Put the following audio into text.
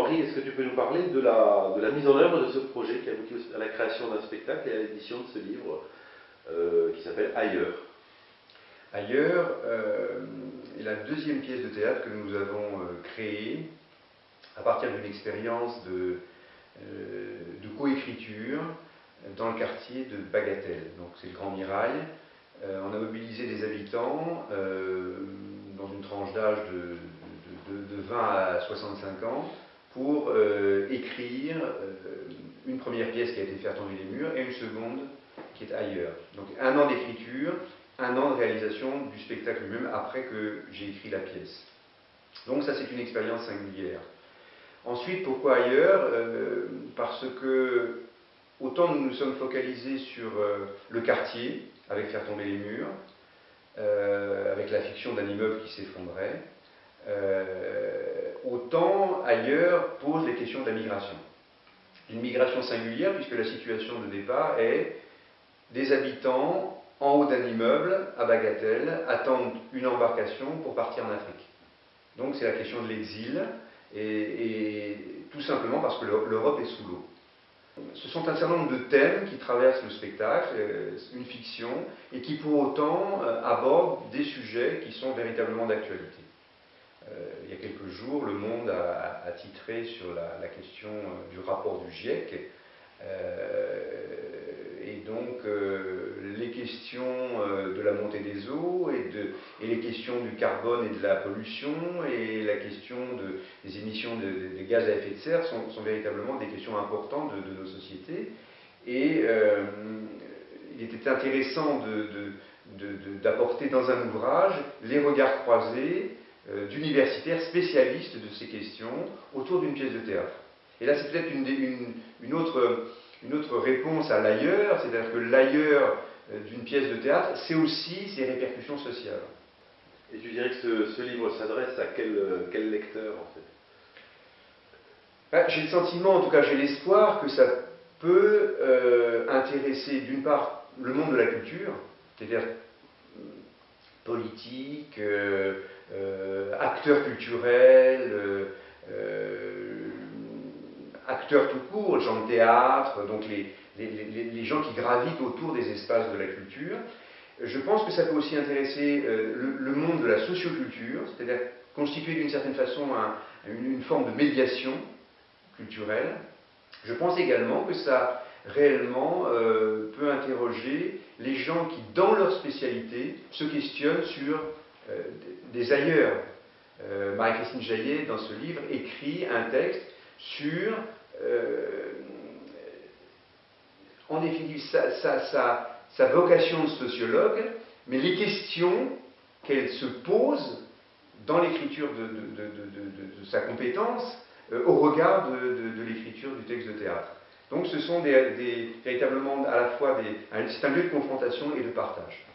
Henri, est-ce que tu peux nous parler de la, mise en œuvre de ce projet qui a abouti à la création d'un spectacle et à l'édition de ce livre qui s'appelle Ailleurs? Ailleurs est la deuxième pièce de théâtre que nous avons créée à partir d'une expérience de, coécriture dans le quartier de Bagatelle. Donc c'est le Grand Mirail. Euh, on a mobilisé des habitants euh, dans une tranche d'âge de, 20 à 65 ans pour euh, écrire une première pièce qui a été faite tomber les murs et une seconde qui est ailleurs. Donc un an d'écriture, un an de réalisation du spectacle lui-même après que j'ai écrit la pièce. Donc ça c'est une expérience singulière. Ensuite, pourquoi ailleurs? Parce que Autant nous nous sommes focalisés sur euh, le quartier, avec faire tomber les murs, euh, avec la fiction d'un immeuble qui s'effondrait, euh, ailleurs pose les questions de la migration. Une migration singulière, puisque la situation de départ est des habitants en haut d'un immeuble à Bagatelle attendent une embarcation pour partir en Afrique. Donc c'est la question de l'exil, et tout simplement parce que l'Europe est sous l'eau. Ce sont un certain nombre de thèmes qui traversent le spectacle, euh, une fiction, et qui pour autant euh, abordent des sujets qui sont véritablement d'actualité. Euh, il y a quelques jours, Le Monde a, titré sur la, question du rapport du GIEC, et donc les questions de la montée des eaux et, les questions du carbone et de la pollution et la question des émissions de, gaz à effet de serre sont, véritablement des questions importantes de, nos sociétés. Et euh, il était intéressant d'apporter dans un ouvrage les regards croisés euh, d'universitaires spécialistes de ces questions autour d'une pièce de théâtre. Et là, c'est peut-être une, autre, une autre réponse à l'ailleurs, c'est-à-dire que l'ailleurs euh, d'une pièce de théâtre, c'est aussi ses répercussions sociales. Et tu dirais que ce, livre s'adresse à quel, euh, quel, lecteur en fait? Bah, J'ai le sentiment, en tout cas j'ai l'espoir, que ça peut euh, intéresser d'une part le monde de la culture, c'est-à-dire politique, acteurs culturels, acteurs tout court, gens de théâtre, donc les, gens qui gravitent autour des espaces de la culture. Je pense que ça peut aussi intéresser euh, le, monde de la socioculture, c'est-à-dire constituer d'une certaine façon une, forme de médiation culturelle. Je pense également que ça réellement euh, peut interroger les gens qui, dans leur spécialité, se questionnent sur euh, des ailleurs. Marie-Christine Jaillet, dans ce livre, écrit un texte sur en définitive sa, vocation de sociologue, mais les questions qu'elle se pose dans l'écriture de, sa compétence euh, au regard de, l'écriture du texte de théâtre. Donc ce sont des, véritablement à la fois des, c'est un lieu de confrontation et de partage.